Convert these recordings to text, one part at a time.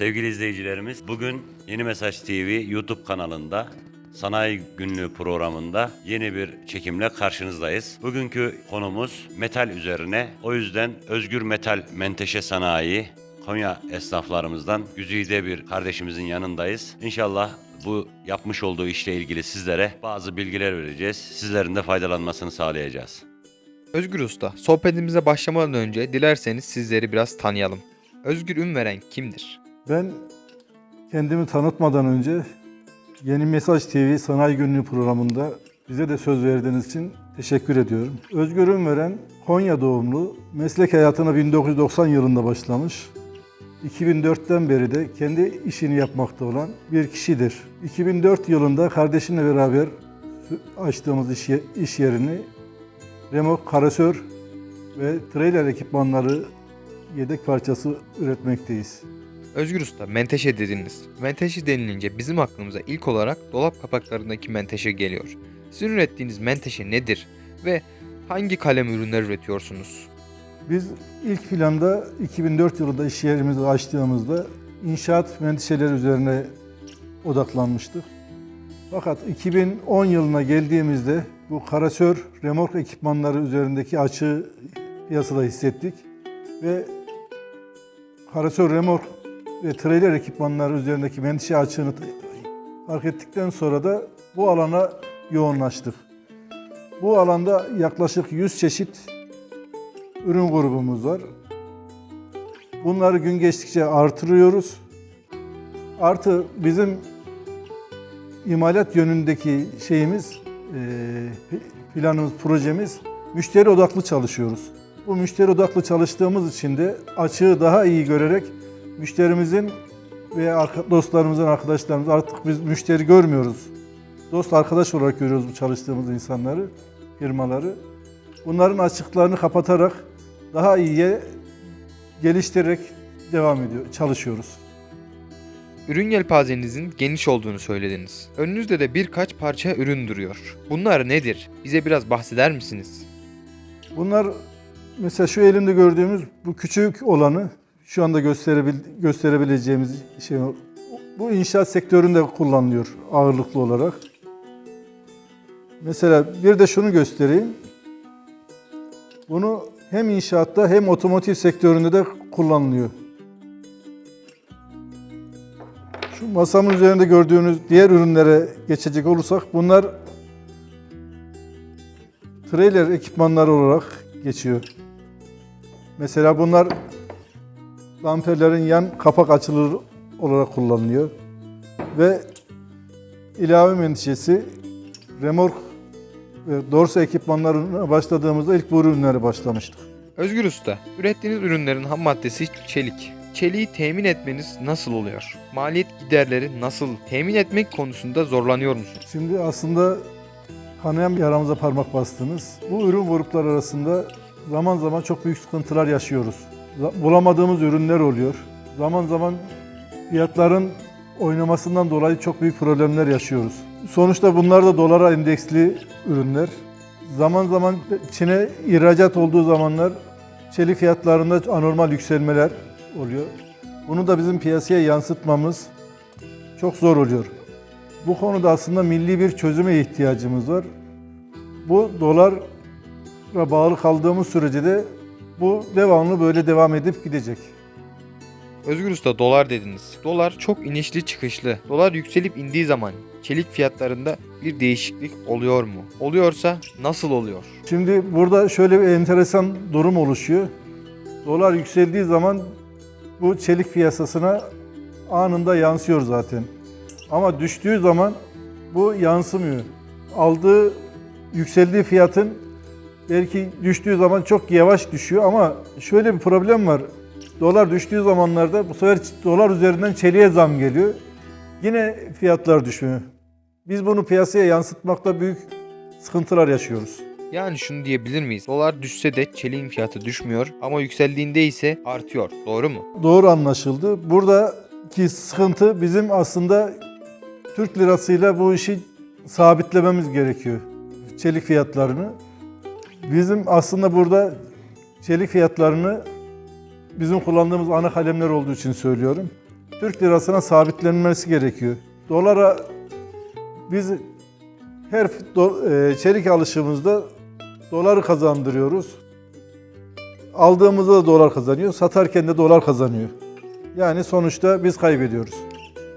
Sevgili izleyicilerimiz, bugün Yeni Mesaj TV YouTube kanalında Sanayi Günlüğü programında yeni bir çekimle karşınızdayız. Bugünkü konumuz metal üzerine. O yüzden Özgür Metal Menteşe Sanayi Konya esnaflarımızdan güzide bir kardeşimizin yanındayız. İnşallah bu yapmış olduğu işle ilgili sizlere bazı bilgiler vereceğiz. Sizlerin de faydalanmasını sağlayacağız. Özgür Usta, sohbetimize başlamadan önce dilerseniz sizleri biraz tanıyalım. Özgür Ünveren kimdir? Ben kendimi tanıtmadan önce Yeni Mesaj TV Sanayi Günlüğü programında bize de söz verdiğiniz için teşekkür ediyorum. Özgür Ünveren Konya doğumlu, meslek hayatına 1990 yılında başlamış. 2004'ten beri de kendi işini yapmakta olan bir kişidir. 2004 yılında kardeşimle beraber açtığımız iş, iş yerini remok, karasör ve trailer ekipmanları yedek parçası üretmekteyiz. Özgür Usta, menteşe dediniz. Menteşe denilince bizim aklımıza ilk olarak dolap kapaklarındaki menteşe geliyor. Sizin ürettiğiniz menteşe nedir ve hangi kalem ürünler üretiyorsunuz? Biz ilk planda 2004 yılında iş yerimizi açtığımızda inşaat menteşeleri üzerine odaklanmıştık. Fakat 2010 yılına geldiğimizde bu karasör remork ekipmanları üzerindeki açığı piyasada hissettik ve karasör remork ve trailer ekipmanları üzerindeki menteşe açığını fark ettikten sonra da bu alana yoğunlaştık. Bu alanda yaklaşık 100 çeşit ürün grubumuz var. Bunları gün geçtikçe artırıyoruz. Artı bizim imalat yönündeki şeyimiz, eee, planımız, projemiz müşteri odaklı çalışıyoruz. Bu müşteri odaklı çalıştığımız için de açığı daha iyi görerek müşterimizin ve dostlarımızın, arkadaşlarımız artık biz müşteri görmüyoruz. Dost arkadaş olarak görüyoruz bu çalıştığımız insanları, firmaları. Bunların açıklarını kapatarak daha iyiye geliştirerek devam ediyor, çalışıyoruz. Ürün yelpazenizin geniş olduğunu söylediniz. Önünüzde de birkaç parça ürün duruyor. Bunlar nedir? Bize biraz bahseder misiniz? Bunlar mesela şu elimde gördüğümüz bu küçük olanı şu anda gösterebil gösterebileceğimiz şey bu inşaat sektöründe kullanılıyor ağırlıklı olarak. Mesela bir de şunu göstereyim. Bunu hem inşaatta hem otomotiv sektöründe de kullanılıyor. Şu masamın üzerinde gördüğünüz diğer ürünlere geçecek olursak bunlar trailer ekipmanları olarak geçiyor. Mesela bunlar damperlerin yan kapak açılır olarak kullanılıyor. Ve ilave menteşesi remork ve dorsa ekipmanlarına başladığımızda ilk bu ürünlere başlamıştık. Özgür Usta, ürettiğiniz ürünlerin ham maddesi çelik. Çeliği temin etmeniz nasıl oluyor? Maliyet giderleri nasıl? Temin etmek konusunda zorlanıyor musunuz? Şimdi aslında kanayan bir yaramıza parmak bastınız. Bu ürün grupları arasında zaman zaman çok büyük sıkıntılar yaşıyoruz. Bulamadığımız ürünler oluyor. Zaman zaman fiyatların oynamasından dolayı çok büyük problemler yaşıyoruz. Sonuçta bunlar da dolara endeksli ürünler. Zaman zaman Çin'e ihracat olduğu zamanlar çelik fiyatlarında anormal yükselmeler oluyor. Bunu da bizim piyasaya yansıtmamız çok zor oluyor. Bu konuda aslında milli bir çözüme ihtiyacımız var. Bu dolara bağlı kaldığımız sürece de bu devamlı böyle devam edip gidecek. Özgür Usta dolar dediniz. Dolar çok inişli çıkışlı. Dolar yükselip indiği zaman çelik fiyatlarında bir değişiklik oluyor mu? Oluyorsa nasıl oluyor? Şimdi burada şöyle bir enteresan durum oluşuyor. Dolar yükseldiği zaman bu çelik piyasasına anında yansıyor zaten. Ama düştüğü zaman bu yansımıyor. Aldığı yükseldiği fiyatın belki düştüğü zaman çok yavaş düşüyor ama şöyle bir problem var. Dolar düştüğü zamanlarda bu sefer dolar üzerinden çeliğe zam geliyor. Yine fiyatlar düşmüyor. Biz bunu piyasaya yansıtmakta büyük sıkıntılar yaşıyoruz. Yani şunu diyebilir miyiz? Dolar düşse de çeliğin fiyatı düşmüyor ama yükseldiğinde ise artıyor. Doğru mu? Doğru anlaşıldı. Buradaki sıkıntı bizim aslında Türk lirasıyla bu işi sabitlememiz gerekiyor. Çelik fiyatlarını. Bizim aslında burada çelik fiyatlarını bizim kullandığımız ana kalemler olduğu için söylüyorum. Türk lirasına sabitlenmesi gerekiyor. Dolara biz her e, çelik alışımızda doları kazandırıyoruz. Aldığımızda da dolar kazanıyor, satarken de dolar kazanıyor. Yani sonuçta biz kaybediyoruz.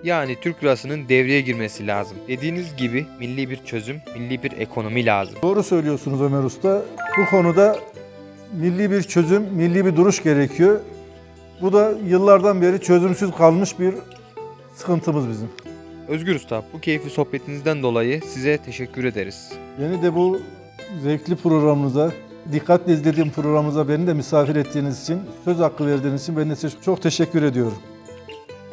Yani Türk lirasının devreye girmesi lazım. Dediğiniz gibi milli bir çözüm, milli bir ekonomi lazım. Doğru söylüyorsunuz Ömer Usta. Bu konuda milli bir çözüm, milli bir duruş gerekiyor. Bu da yıllardan beri çözümsüz kalmış bir sıkıntımız bizim. Özgür Usta, bu keyifli sohbetinizden dolayı size teşekkür ederiz. Beni de bu zevkli programınıza, dikkatle izlediğim programımıza beni de misafir ettiğiniz için, söz hakkı verdiğiniz için ben de size çok teşekkür ediyorum.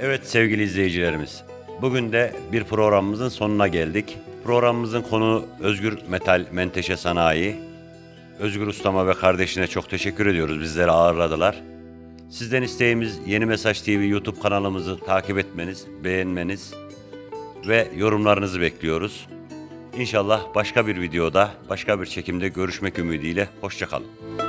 Evet sevgili izleyicilerimiz. Bugün de bir programımızın sonuna geldik. Programımızın konu Özgür Metal Menteşe Sanayi. Özgür Ustama ve kardeşine çok teşekkür ediyoruz. Bizleri ağırladılar. Sizden isteğimiz Yeni Mesaj TV YouTube kanalımızı takip etmeniz, beğenmeniz ve yorumlarınızı bekliyoruz. İnşallah başka bir videoda, başka bir çekimde görüşmek ümidiyle. Hoşçakalın.